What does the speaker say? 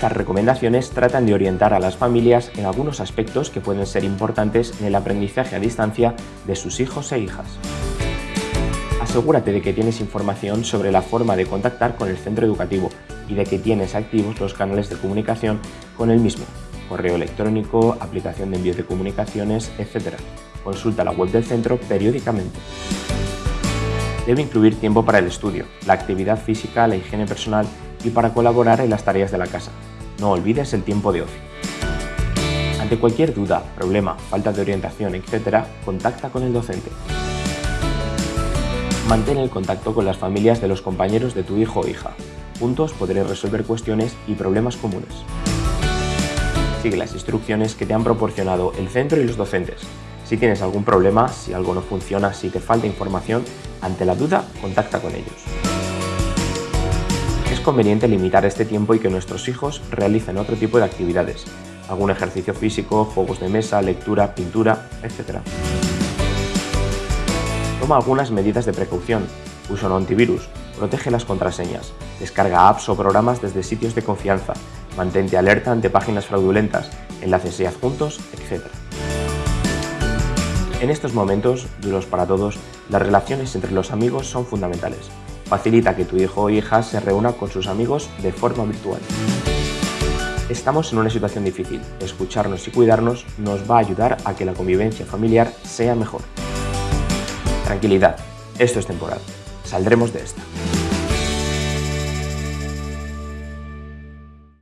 Estas recomendaciones tratan de orientar a las familias en algunos aspectos que pueden ser importantes en el aprendizaje a distancia de sus hijos e hijas. Asegúrate de que tienes información sobre la forma de contactar con el centro educativo y de que tienes activos los canales de comunicación con el mismo, correo electrónico, aplicación de envío de comunicaciones, etc. Consulta la web del centro periódicamente. Debe incluir tiempo para el estudio, la actividad física, la higiene personal y para colaborar en las tareas de la casa. No olvides el tiempo de ocio. Ante cualquier duda, problema, falta de orientación, etc., contacta con el docente. Mantén el contacto con las familias de los compañeros de tu hijo o hija. Juntos podréis resolver cuestiones y problemas comunes. Sigue las instrucciones que te han proporcionado el centro y los docentes. Si tienes algún problema, si algo no funciona, si te falta información, ante la duda, contacta con ellos. Es conveniente limitar este tiempo y que nuestros hijos realicen otro tipo de actividades, algún ejercicio físico, juegos de mesa, lectura, pintura, etc. Toma algunas medidas de precaución. Usa un antivirus, protege las contraseñas, descarga apps o programas desde sitios de confianza, mantente alerta ante páginas fraudulentas, enlaces y adjuntos, etc. En estos momentos, duros para todos, las relaciones entre los amigos son fundamentales. Facilita que tu hijo o hija se reúna con sus amigos de forma virtual. Estamos en una situación difícil. Escucharnos y cuidarnos nos va a ayudar a que la convivencia familiar sea mejor. Tranquilidad, esto es temporal. Saldremos de esta.